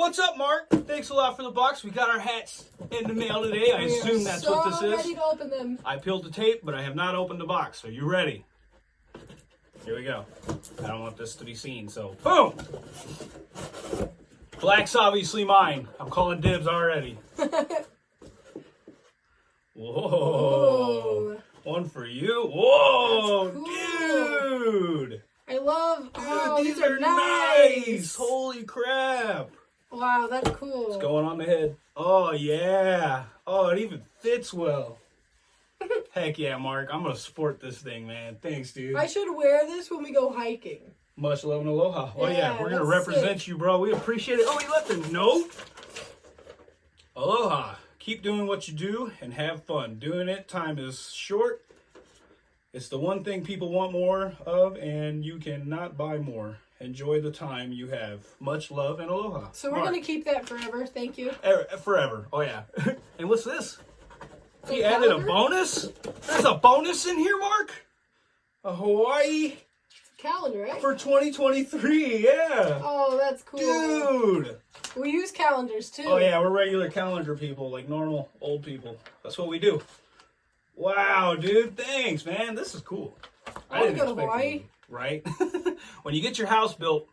What's up, Mark? Thanks a lot for the box. We got our hats in the mail today. I We assume that's so what this is. ready to open them. I peeled the tape, but I have not opened the box. Are you ready? Here we go. I don't want this to be seen, so boom! Black's obviously mine. I'm calling dibs already. Whoa. One for you. Whoa, cool. dude. I love. Oh, Dude, these, are nice. Holy crap. Wow, that's cool. It's going on the head. Oh, yeah. Oh, it even fits well. Heck yeah, Mark. I'm going to sport this thing, man. Thanks, dude. I should wear this when we go hiking. Much love and aloha. Oh, yeah. Yeah, We're going to represent sick. you, bro. We appreciate it. Oh, he left a note. Aloha. Keep doing what you do and have fun. Doing it, time is short. It's the one thing people want more of, and you cannot buy more. Enjoy the time you have. Much love and aloha. So we're Mark. gonna keep that forever. Thank you. Er- Forever. Oh, yeah. and what's this? He A added a bonus? There's a bonus in here, Mark? A Hawaii Calendar, right? for 2023. Yeah. Oh, that's cool. Dude. We use calendars too. Oh, yeah. We're regular calendar people, like normal old people. That's what we do. Wow, dude. Thanks, man. This is cool. I wanna didn't go to Hawaii. it, Right? when you get your house built,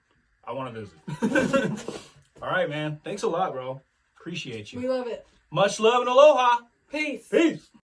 I want to visit. All right, man. Thanks a lot, bro. Appreciate you. We love it. Much love and aloha. Peace. Peace.